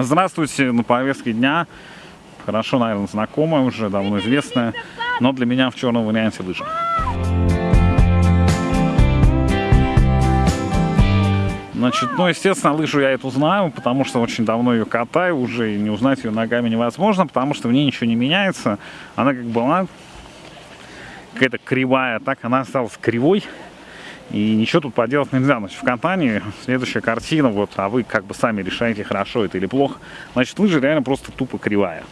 Здравствуйте, на повестке дня. Хорошо, наверное, знакомая уже, давно известная, но для меня в черном варианте лыжи. Значит, ну, естественно, лыжу я эту знаю, потому что очень давно ее катаю уже, и не узнать ее ногами невозможно, потому что в ней ничего не меняется. Она как была какая-то кривая, так она осталась кривой. И ничего тут поделать нельзя. Значит, в компании следующая картина, вот, а вы как бы сами решаете, хорошо это или плохо. Значит, лыжа реально просто тупо кривая.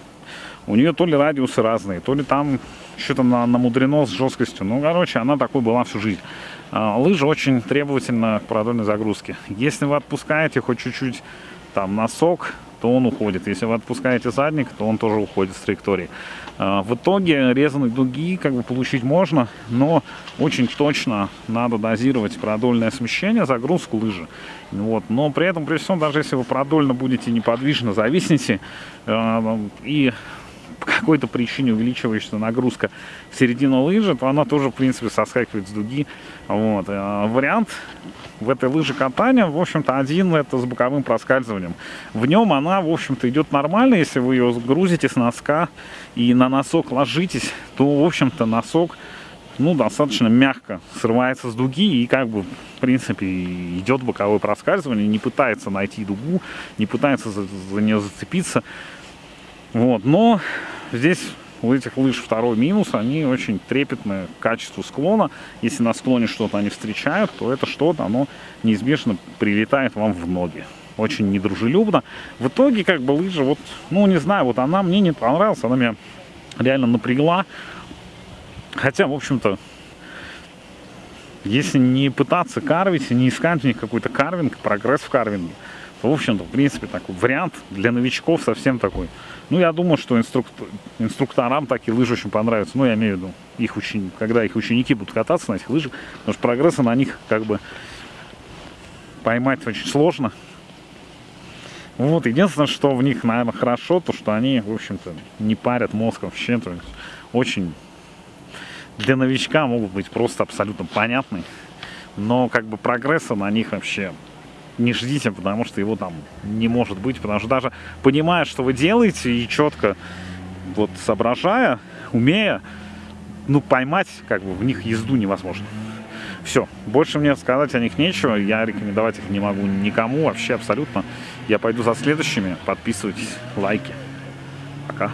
У нее то ли радиусы разные, то ли там что-то на, намудрено с жесткостью. Ну, короче, она такой была всю жизнь. А, лыжа очень требовательна к продольной загрузке. Если вы отпускаете хоть чуть-чуть там носок, то он уходит. Если вы отпускаете задник, то он тоже уходит с траектории. А, в итоге резаные дуги как бы получить можно, но очень точно надо дозировать продольное смещение, загрузку лыжи. Вот. Но при этом, при всем, даже если вы продольно будете неподвижно зависнете э, и какой-то причине увеличивающаяся нагрузка в середину лыжи, то она тоже, в принципе, соскакивает с дуги. Вот. А вариант в этой лыже катания, в общем-то, один это с боковым проскальзыванием. В нем она, в общем-то, идет нормально, если вы ее грузите с носка и на носок ложитесь, то, в общем-то, носок ну, достаточно мягко срывается с дуги и как бы, в принципе, идет боковое проскальзывание, не пытается найти дугу, не пытается за, за нее зацепиться. Вот, но здесь у этих лыж второй минус, они очень трепетны к качеству склона. Если на склоне что-то они встречают, то это что-то, оно неизбежно прилетает вам в ноги. Очень недружелюбно. В итоге, как бы, лыжа, вот, ну, не знаю, вот она мне не понравилась, она меня реально напрягла. Хотя, в общем-то, если не пытаться карвить, не искать у них какой-то карвинг, прогресс в карвинге, в общем-то, в принципе, такой вариант для новичков совсем такой ну, я думаю, что инструк... инструкторам такие лыжи очень понравятся. Ну, я имею в виду, их учени... когда их ученики будут кататься на этих лыжах, потому что прогресса на них как бы поймать очень сложно. Вот, единственное, что в них, наверное, хорошо, то, что они, в общем-то, не парят мозг вообще, то есть очень для новичка могут быть просто абсолютно понятны, но как бы прогресса на них вообще не ждите, потому что его там не может быть, потому что даже понимая, что вы делаете, и четко вот соображая, умея, ну, поймать как бы в них езду невозможно. Все, больше мне сказать о них нечего, я рекомендовать их не могу никому, вообще абсолютно. Я пойду за следующими, подписывайтесь, лайки. Пока.